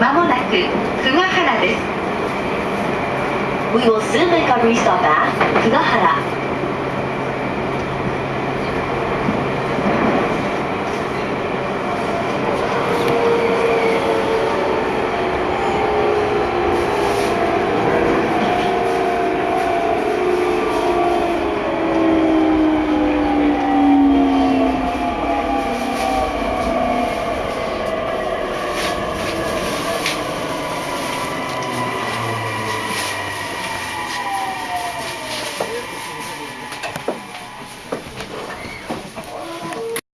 まもなく久ヶ原です We will soon make our restart at 久ヶ原